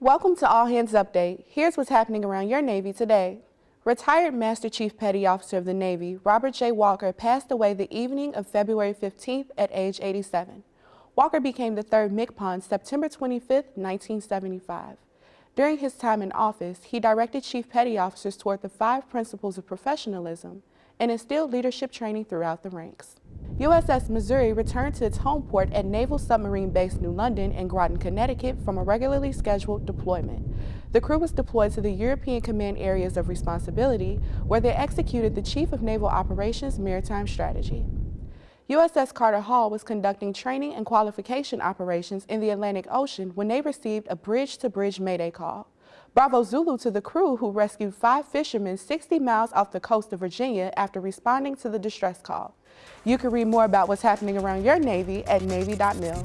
Welcome to All Hands Update. Here's what's happening around your Navy today. Retired Master Chief Petty Officer of the Navy, Robert J. Walker, passed away the evening of February 15th at age 87. Walker became the third MCPON September 25, 1975. During his time in office, he directed Chief Petty Officers toward the five principles of professionalism and instilled leadership training throughout the ranks. USS Missouri returned to its home port at Naval Submarine Base New London in Groton, Connecticut from a regularly scheduled deployment. The crew was deployed to the European Command Areas of Responsibility, where they executed the Chief of Naval Operations Maritime Strategy. USS Carter Hall was conducting training and qualification operations in the Atlantic Ocean when they received a bridge-to-bridge -bridge mayday call. Bravo Zulu to the crew who rescued five fishermen 60 miles off the coast of Virginia after responding to the distress call. You can read more about what's happening around your Navy at Navy.mil.